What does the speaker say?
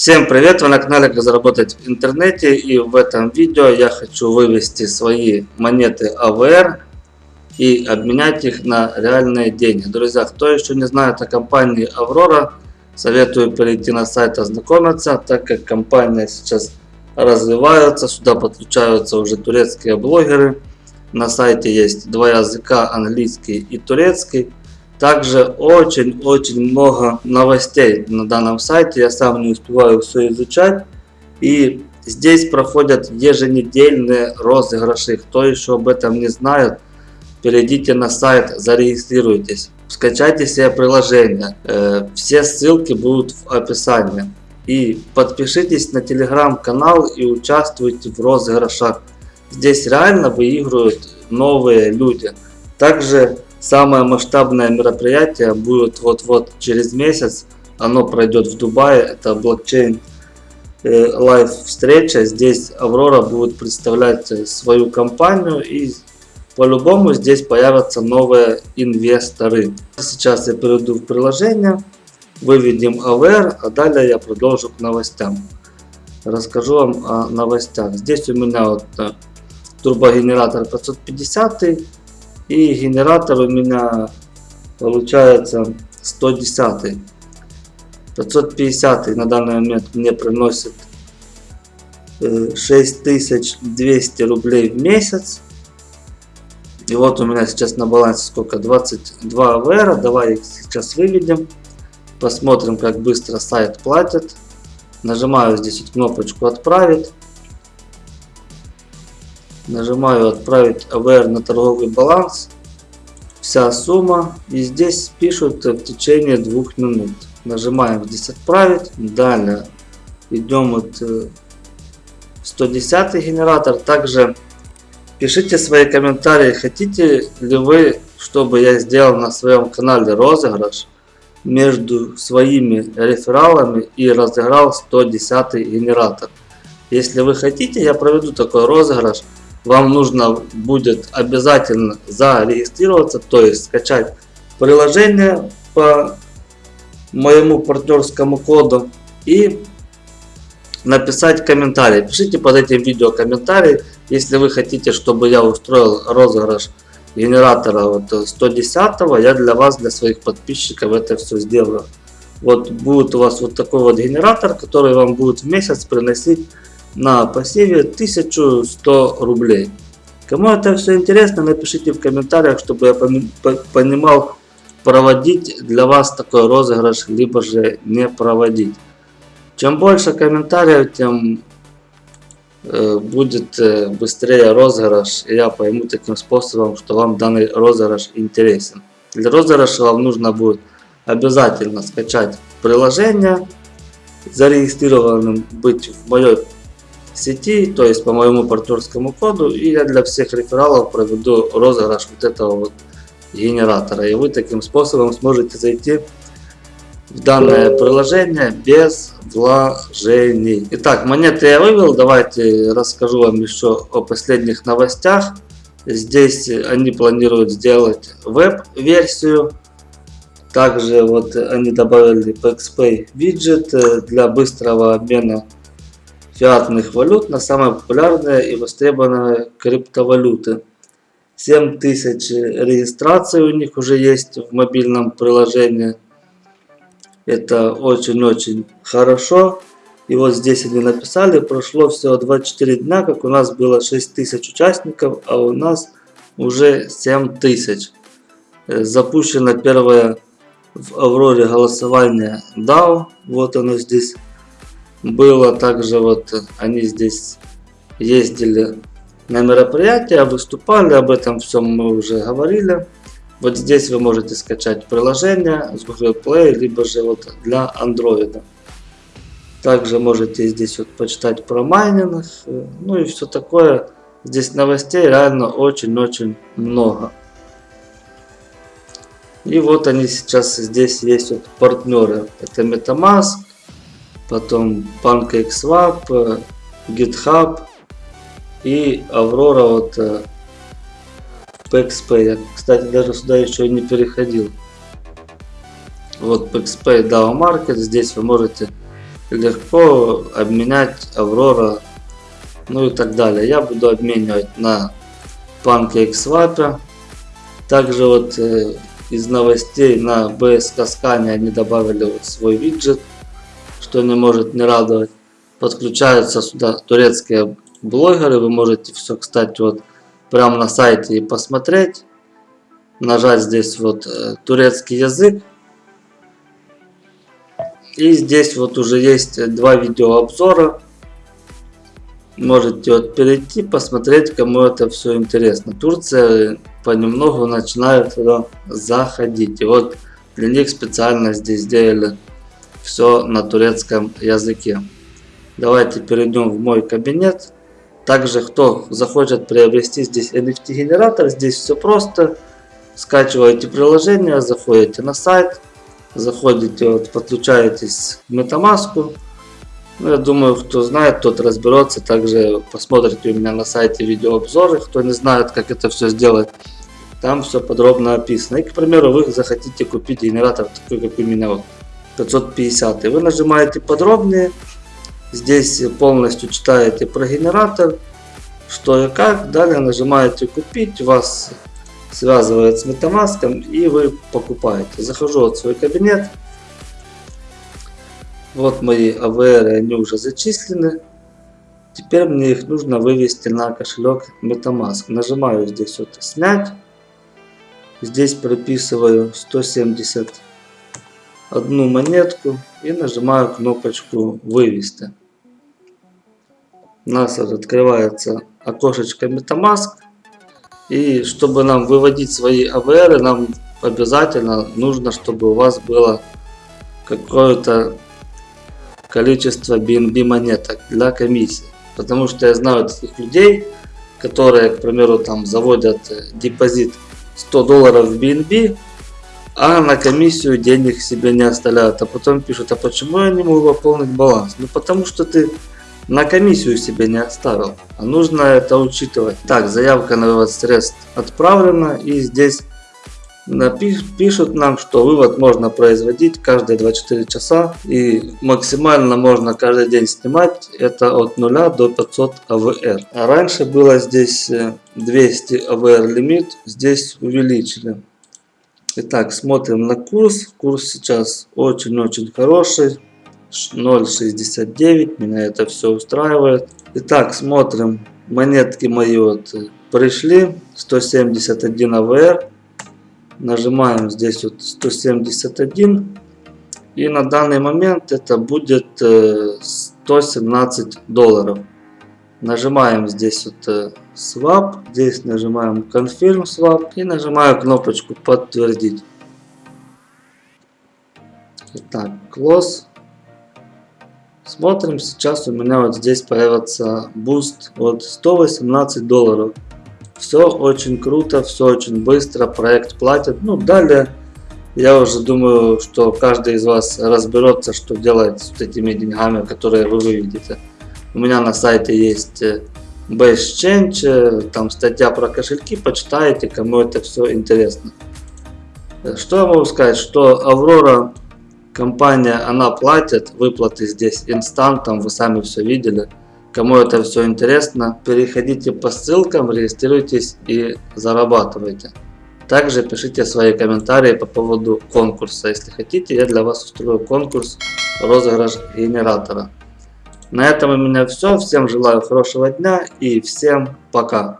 Всем привет! Вы на канале Как заработать в интернете и в этом видео я хочу вывести свои монеты AVR и обменять их на реальные деньги. Друзья, кто еще не знает о компании Аврора, советую перейти на сайт ознакомиться, так как компания сейчас развивается, сюда подключаются уже турецкие блогеры. На сайте есть два языка, английский и турецкий. Также очень-очень много новостей на данном сайте. Я сам не успеваю все изучать. И здесь проходят еженедельные розыгрыши. Кто еще об этом не знает, перейдите на сайт, зарегистрируйтесь. Скачайте себе приложение. Э, все ссылки будут в описании. И подпишитесь на телеграм-канал и участвуйте в розыгрышах. Здесь реально выигрывают новые люди. Также Самое масштабное мероприятие будет вот-вот через месяц. Оно пройдет в Дубае. Это блокчейн э, live встреча. Здесь Аврора будет представлять э, свою компанию и по-любому здесь появятся новые инвесторы. Сейчас я перейду в приложение, выведем AVR, а далее я продолжу к новостям. Расскажу вам о новостях. Здесь у меня вот э, турбогенератор 550 и генератор у меня получается 110. 550 на данный момент мне приносит 6200 э, рублей в месяц. И вот у меня сейчас на балансе сколько? 22 АВР. Давай их сейчас выведем. Посмотрим, как быстро сайт платит. Нажимаю здесь кнопочку «Отправить». Нажимаю отправить AVR на торговый баланс. Вся сумма. И здесь пишут в течение двух минут. Нажимаем здесь отправить. Далее идем вот 110 генератор. Также пишите свои комментарии. Хотите ли вы, чтобы я сделал на своем канале розыгрыш между своими рефералами и разыграл 110 генератор. Если вы хотите, я проведу такой розыгрыш вам нужно будет обязательно зарегистрироваться, то есть скачать приложение по моему партнерскому коду и написать комментарий. Пишите под этим видео комментарий, если вы хотите, чтобы я устроил розыгрыш генератора вот 110 я для вас, для своих подписчиков это все сделаю. Вот будет у вас вот такой вот генератор, который вам будет в месяц приносить на пассиве 1100 рублей. Кому это все интересно, напишите в комментариях, чтобы я понимал, проводить для вас такой розыгрыш, либо же не проводить. Чем больше комментариев, тем э, будет э, быстрее розыгрыш, и я пойму таким способом, что вам данный розыгрыш интересен. Для розыгрыша вам нужно будет обязательно скачать приложение, зарегистрированным быть в моей сети, то есть по моему партнерскому коду, и я для всех рефералов проведу розыгрыш вот этого вот генератора. И вы таким способом сможете зайти в данное приложение без вложений. Итак, монеты я вывел. Давайте расскажу вам еще о последних новостях. Здесь они планируют сделать веб-версию. Также вот они добавили PXPay виджет для быстрого обмена фиатных валют на самые популярные и востребованные криптовалюты. 7000 регистраций у них уже есть в мобильном приложении. Это очень-очень хорошо. И вот здесь они написали, прошло всего 24 дня, как у нас было 6000 участников, а у нас уже 7000. Э, запущено первое в Авроре голосование DAO. Вот оно здесь было также вот они здесь ездили на мероприятия, выступали, об этом всем мы уже говорили. Вот здесь вы можете скачать приложение с Google Play, либо же вот для Android. Также можете здесь вот почитать про майнинг, ну и все такое. Здесь новостей реально очень-очень много. И вот они сейчас здесь есть вот партнеры. Это MetaMask, потом PancakeSwap, э, GitHub и Aurora вот э, PaxPay. Я, кстати, даже сюда еще не переходил. Вот PaxPay DAO Market. Здесь вы можете легко обменять Аврора, ну и так далее. Я буду обменивать на PancakeSwap. Также вот э, из новостей на BSK Scan они добавили вот свой виджет, что не может не радовать. Подключаются сюда турецкие блогеры, вы можете все, кстати, вот прямо на сайте и посмотреть. Нажать здесь вот э, турецкий язык. И здесь вот уже есть два видеообзора. Можете вот перейти, посмотреть, кому это все интересно. Турция понемногу начинает туда заходить. И вот для них специально здесь сделали все на турецком языке. Давайте перейдем в мой кабинет. Также, кто захочет приобрести здесь NFT генератор, здесь все просто. Скачиваете приложение, заходите на сайт, заходите, вот, подключаетесь к MetaMask. Ну, я думаю, кто знает, тот разберется. Также посмотрите у меня на сайте видеообзоры, кто не знает, как это все сделать. Там все подробно описано. И, к примеру, вы захотите купить генератор такой, как у меня, вот, 550. И вы нажимаете подробнее. Здесь полностью читаете про генератор, что и как. Далее нажимаете купить. Вас связывает с MetaMask и вы покупаете. Захожу в свой кабинет. Вот мои AVR, они уже зачислены. Теперь мне их нужно вывести на кошелек MetaMask. Нажимаю здесь вот снять. Здесь прописываю 170 одну монетку и нажимаю кнопочку вывести. У нас открывается окошечко MetaMask. И чтобы нам выводить свои AVR, нам обязательно нужно, чтобы у вас было какое-то количество BNB монеток для комиссии. Потому что я знаю таких людей, которые, к примеру, там заводят э, депозит 100 долларов в BNB, а на комиссию денег себе не оставляют. А потом пишут, а почему я не могу пополнить баланс? Ну потому что ты на комиссию себе не оставил. А нужно это учитывать. Так, заявка на вывод средств отправлена. И здесь пишут нам, что вывод можно производить каждые 24 часа. И максимально можно каждый день снимать. Это от 0 до 500 АВР. А раньше было здесь 200 э, АВР лимит. Здесь увеличили. Итак, смотрим на курс. Курс сейчас очень-очень хороший. 0.69. Меня это все устраивает. Итак, смотрим. Монетки мои вот пришли. 171 АВР. Нажимаем здесь вот 171. И на данный момент это будет 117 э, долларов. Нажимаем здесь вот э, Swap. Здесь нажимаем Confirm Swap. И нажимаю кнопочку подтвердить. Итак, Close. Смотрим, сейчас у меня вот здесь появится буст от 118 долларов. Все очень круто, все очень быстро, проект платит. Ну, далее я уже думаю, что каждый из вас разберется, что делать с этими деньгами, которые вы выведете. У меня на сайте есть э, BestChange, э, там статья про кошельки, почитайте, кому это все интересно. Что я могу сказать, что Аврора Компания, она платит, выплаты здесь инстантом, вы сами все видели. Кому это все интересно, переходите по ссылкам, регистрируйтесь и зарабатывайте. Также пишите свои комментарии по поводу конкурса. Если хотите, я для вас устрою конкурс розыгрыш генератора. На этом у меня все. Всем желаю хорошего дня и всем пока.